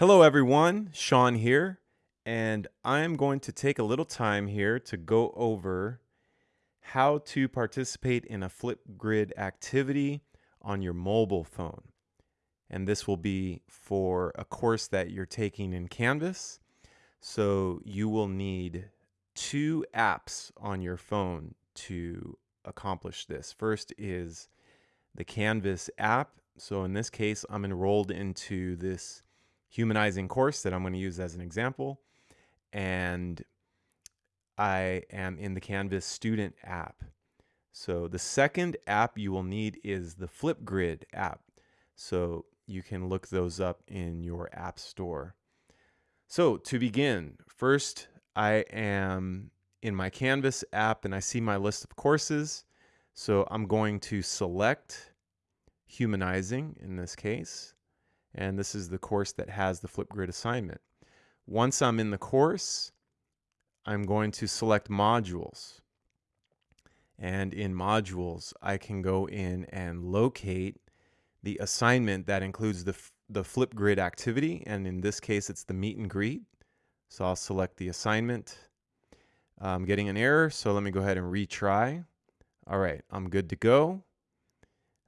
Hello, everyone. Sean here, and I'm going to take a little time here to go over how to participate in a Flipgrid activity on your mobile phone. And this will be for a course that you're taking in Canvas. So you will need two apps on your phone to accomplish this. First is the Canvas app. So in this case, I'm enrolled into this humanizing course that I'm going to use as an example. And I am in the Canvas student app. So the second app you will need is the Flipgrid app. So you can look those up in your app store. So to begin, first I am in my Canvas app and I see my list of courses. So I'm going to select humanizing in this case and this is the course that has the Flipgrid assignment. Once I'm in the course, I'm going to select modules. And in modules, I can go in and locate the assignment that includes the, the Flipgrid activity. And in this case, it's the meet and greet. So I'll select the assignment. I'm getting an error, so let me go ahead and retry. All right, I'm good to go.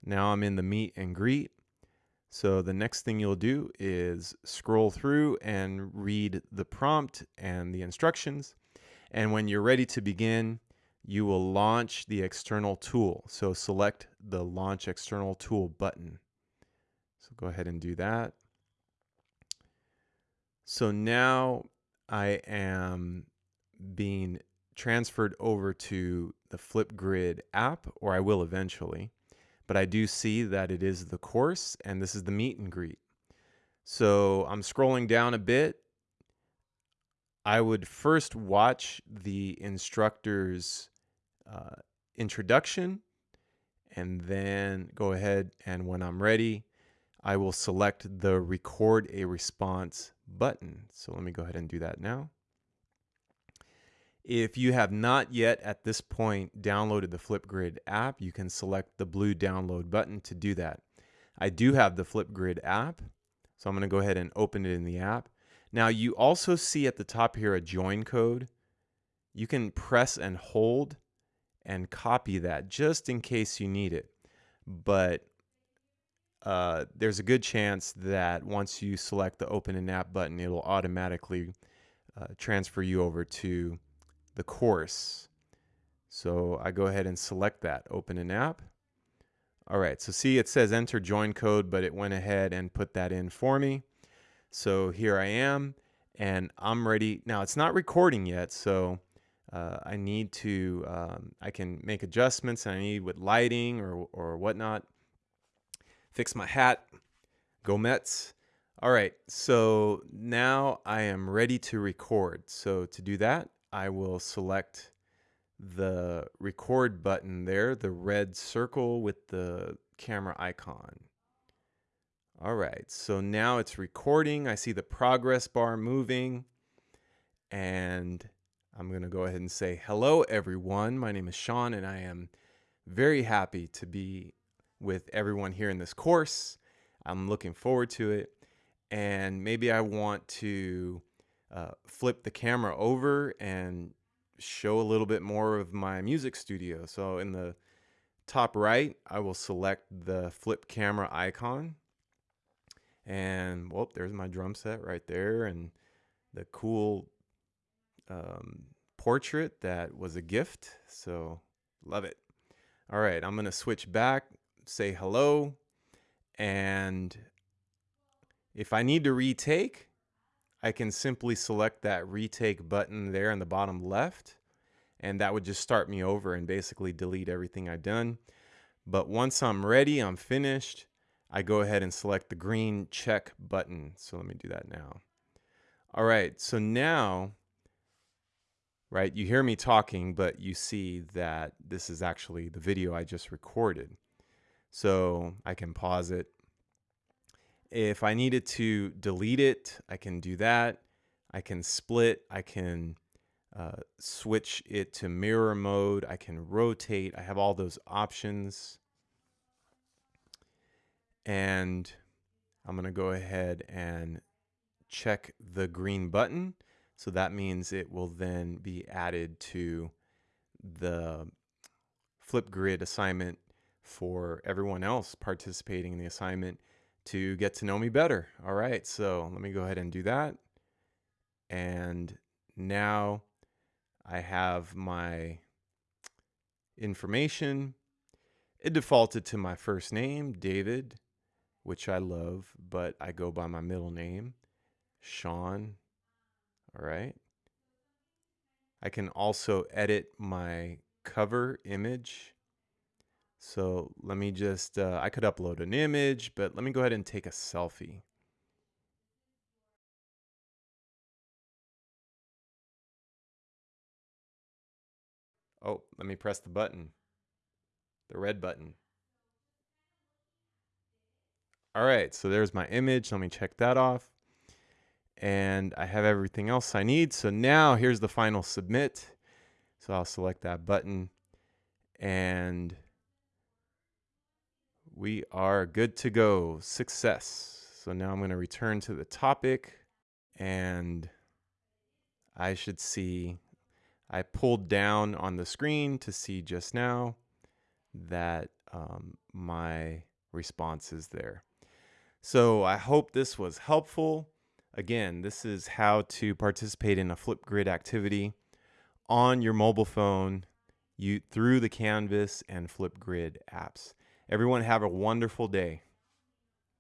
Now I'm in the meet and greet. So the next thing you'll do is scroll through and read the prompt and the instructions. And when you're ready to begin, you will launch the external tool. So select the launch external tool button. So go ahead and do that. So now I am being transferred over to the Flipgrid app, or I will eventually but I do see that it is the course and this is the meet and greet. So I'm scrolling down a bit. I would first watch the instructor's uh, introduction and then go ahead and when I'm ready, I will select the record a response button. So let me go ahead and do that now. If you have not yet at this point downloaded the Flipgrid app, you can select the blue download button to do that. I do have the Flipgrid app, so I'm going to go ahead and open it in the app. Now you also see at the top here a join code. You can press and hold and copy that just in case you need it. But uh, there's a good chance that once you select the open an app button, it'll automatically uh, transfer you over to the course. So I go ahead and select that, open an app. All right, so see it says enter join code, but it went ahead and put that in for me. So here I am and I'm ready. Now it's not recording yet, so uh, I need to, um, I can make adjustments I need with lighting or, or whatnot. Fix my hat, go Mets. All right, so now I am ready to record. So to do that, I will select the record button there, the red circle with the camera icon. All right, so now it's recording. I see the progress bar moving and I'm going to go ahead and say hello everyone. My name is Sean and I am very happy to be with everyone here in this course. I'm looking forward to it and maybe I want to uh, flip the camera over and show a little bit more of my music studio. So in the top right, I will select the flip camera icon. And well, there's my drum set right there and the cool um, portrait that was a gift. So love it. All right, I'm going to switch back, say hello. And if I need to retake, I can simply select that retake button there in the bottom left and that would just start me over and basically delete everything I've done. But once I'm ready, I'm finished, I go ahead and select the green check button. So let me do that now. All right, so now, right, you hear me talking, but you see that this is actually the video I just recorded. So I can pause it, if I needed to delete it, I can do that. I can split, I can uh, switch it to mirror mode, I can rotate, I have all those options. And I'm gonna go ahead and check the green button. So that means it will then be added to the Flipgrid assignment for everyone else participating in the assignment to get to know me better. All right, so let me go ahead and do that. And now I have my information. It defaulted to my first name, David, which I love, but I go by my middle name, Sean. All right. I can also edit my cover image. So let me just, uh, I could upload an image, but let me go ahead and take a selfie. Oh, let me press the button, the red button. All right, so there's my image. Let me check that off. And I have everything else I need. So now here's the final submit. So I'll select that button and we are good to go. Success. So now I'm going to return to the topic and I should see I pulled down on the screen to see just now that um, my response is there. So I hope this was helpful. Again, this is how to participate in a Flipgrid activity on your mobile phone you, through the Canvas and Flipgrid apps. Everyone have a wonderful day.